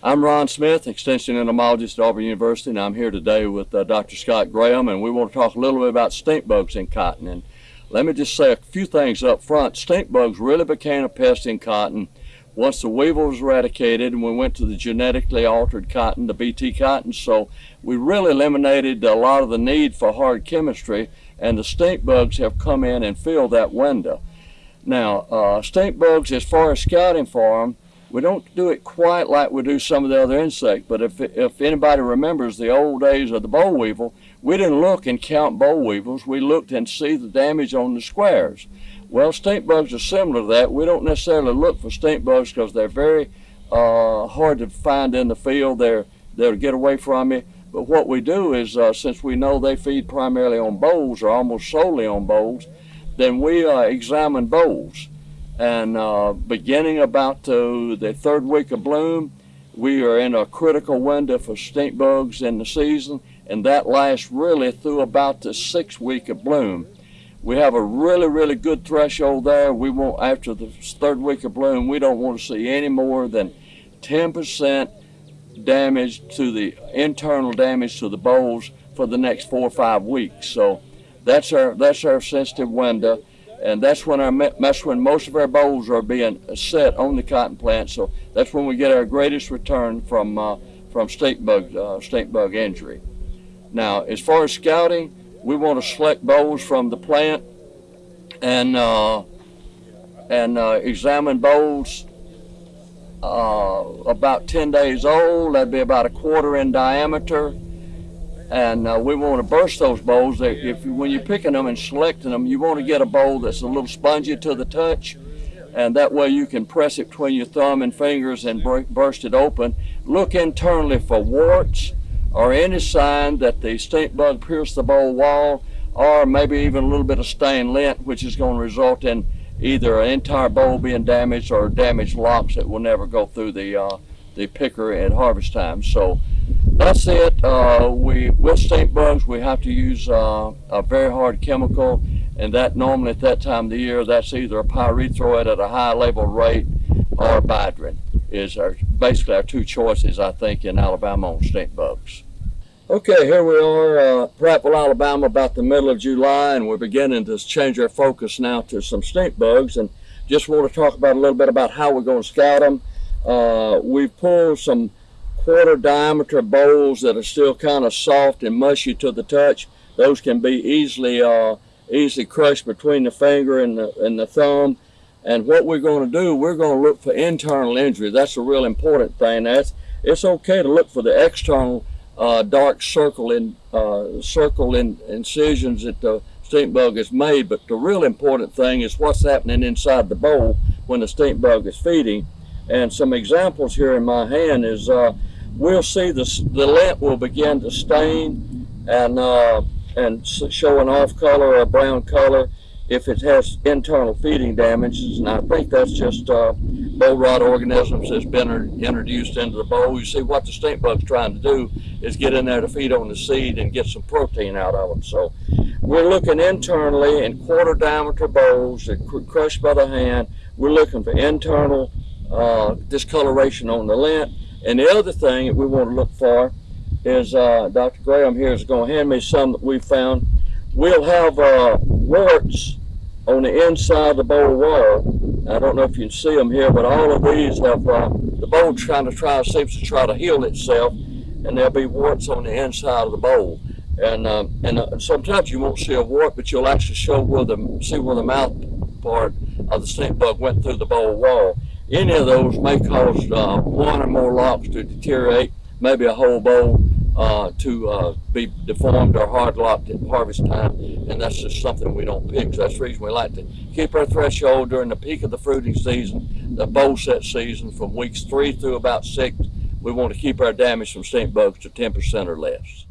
I'm Ron Smith, Extension Entomologist at Auburn University, and I'm here today with uh, Dr. Scott Graham, and we want to talk a little bit about stink bugs in cotton. And let me just say a few things up front. Stink bugs really became a pest in cotton once the weevil was eradicated and we went to the genetically altered cotton, the BT cotton. So we really eliminated a lot of the need for hard chemistry, and the stink bugs have come in and filled that window. Now, uh, stink bugs, as far as scouting for them, we don't do it quite like we do some of the other insects, but if, if anybody remembers the old days of the boll weevil, we didn't look and count boll weevils. We looked and see the damage on the squares. Well, stink bugs are similar to that. We don't necessarily look for stink bugs because they're very uh, hard to find in the field. They're, they'll get away from you. But what we do is, uh, since we know they feed primarily on bolls or almost solely on bolls, then we uh, examine bolls. And uh, beginning about the third week of bloom, we are in a critical window for stink bugs in the season, and that lasts really through about the sixth week of bloom. We have a really, really good threshold there. We want, after the third week of bloom, we don't want to see any more than 10% damage to the internal damage to the bolls for the next four or five weeks. So that's our, that's our sensitive window and that's when our that's when most of our bolls are being set on the cotton plant. So that's when we get our greatest return from uh, from stink bug uh, stink bug injury. Now, as far as scouting, we want to select bolls from the plant and uh, and uh, examine bolls uh, about 10 days old. That'd be about a quarter in diameter and uh, we want to burst those bolls. If when you're picking them and selecting them, you want to get a boll that's a little spongy to the touch, and that way you can press it between your thumb and fingers and burst it open. Look internally for warts or any sign that the stink bug pierced the boll wall, or maybe even a little bit of stained lint, which is going to result in either an entire boll being damaged or damaged locks that will never go through the uh, the picker at harvest time. So that's it. Uh, we with stink bugs, we have to use uh, a very hard chemical, and that normally at that time of the year, that's either a pyrethroid at a high level rate or Bidrin is our basically our two choices, I think, in Alabama on stink bugs. Okay, here we are, uh, Prattville, Alabama, about the middle of July, and we're beginning to change our focus now to some stink bugs, and just want to talk about a little bit about how we're going to scout them. Uh, we pulled some quarter diameter bolls that are still kind of soft and mushy to the touch. Those can be easily uh, easily crushed between the finger and the, and the thumb. And what we're going to do, we're going to look for internal injury. That's a real important thing. That's, it's okay to look for the external uh, dark circle in uh, circle in incisions that the stink bug has made, but the real important thing is what's happening inside the boll when the stink bug is feeding. And some examples here in my hand is uh, we'll see the, the lint will begin to stain and, uh, and show an off color or brown color if it has internal feeding damages. And I think that's just uh, boll rot organisms that's been introduced into the boll. You see what the stink bug's trying to do is get in there to feed on the seed and get some protein out of them. So we're looking internally in quarter diameter bolls that crushed by the hand. We're looking for internal uh, discoloration on the lint and the other thing that we want to look for is uh, Dr. Graham here is going to hand me some that we found. We'll have uh, warts on the inside of the boll wall. I don't know if you can see them here, but all of these have, uh, the boll trying to try, seems to try to heal itself, and there'll be warts on the inside of the boll. And, um, and uh, sometimes you won't see a wart, but you'll actually show where the, see where the mouth part of the stink bug went through the boll wall. Any of those may cause uh, one or more locks to deteriorate, maybe a whole boll uh, to uh, be deformed or hard locked at harvest time, and that's just something we don't pick. So that's the reason we like to keep our threshold during the peak of the fruiting season, the boll set season from weeks three through about six. We want to keep our damage from stink bugs to 10% or less.